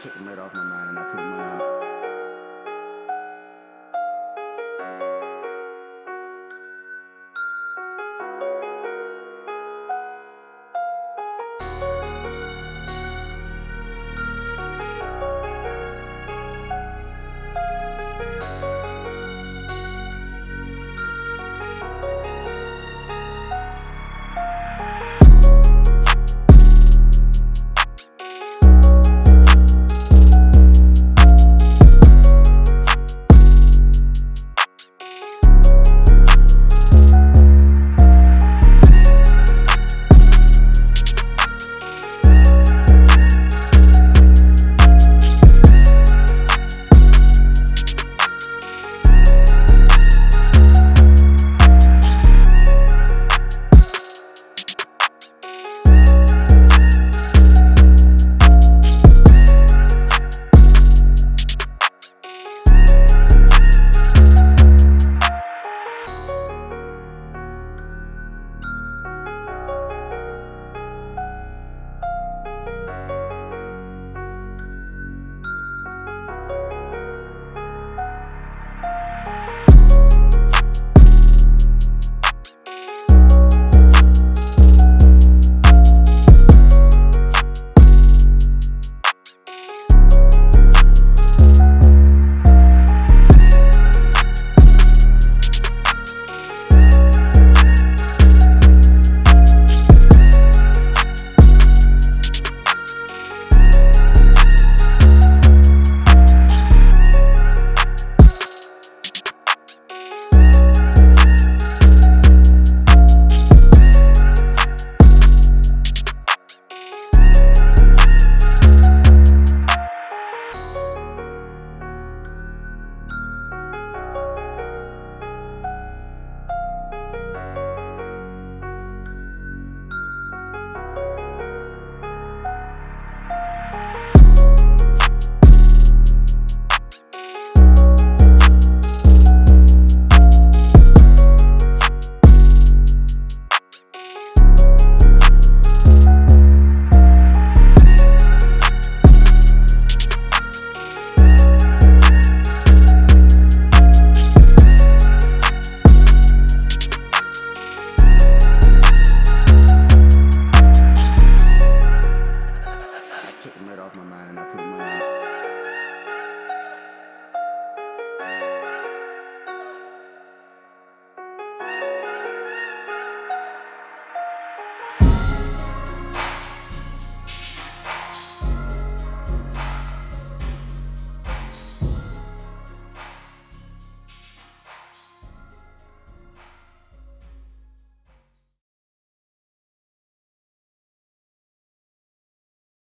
took them right off my mind. And I put money on took the murder off my mind. I put my